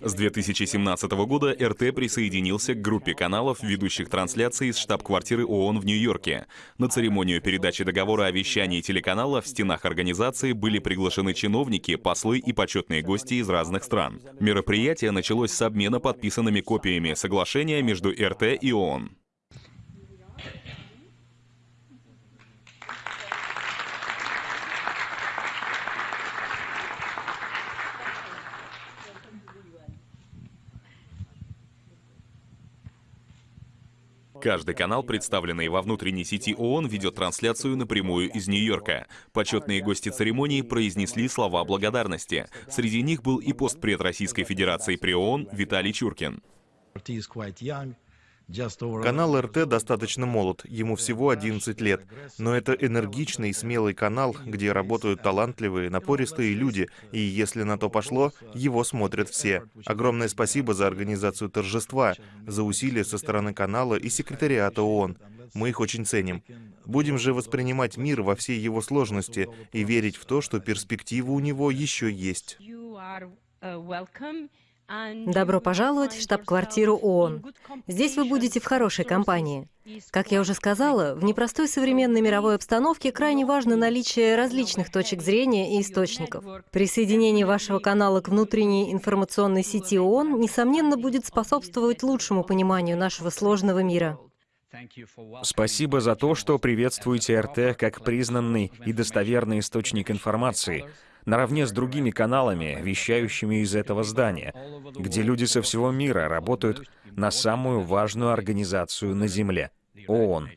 С 2017 года РТ присоединился к группе каналов, ведущих трансляции из штаб-квартиры ООН в Нью-Йорке. На церемонию передачи договора о вещании телеканала в стенах организации были приглашены чиновники, послы и почетные гости из разных стран. Мероприятие началось с обмена подписанными копиями соглашения между РТ и ООН. Каждый канал, представленный во внутренней сети ООН, ведет трансляцию напрямую из Нью-Йорка. Почетные гости церемонии произнесли слова благодарности. Среди них был и постпред Российской Федерации при ООН Виталий Чуркин. Канал РТ достаточно молод, ему всего 11 лет, но это энергичный и смелый канал, где работают талантливые, напористые люди, и если на то пошло, его смотрят все. Огромное спасибо за организацию торжества, за усилия со стороны канала и секретариата ООН. Мы их очень ценим. Будем же воспринимать мир во всей его сложности и верить в то, что перспектива у него еще есть. Добро пожаловать в штаб-квартиру ООН. Здесь вы будете в хорошей компании. Как я уже сказала, в непростой современной мировой обстановке крайне важно наличие различных точек зрения и источников. Присоединение вашего канала к внутренней информационной сети ООН, несомненно, будет способствовать лучшему пониманию нашего сложного мира. Спасибо за то, что приветствуете РТ как признанный и достоверный источник информации, наравне с другими каналами, вещающими из этого здания, где люди со всего мира работают на самую важную организацию на Земле — ООН.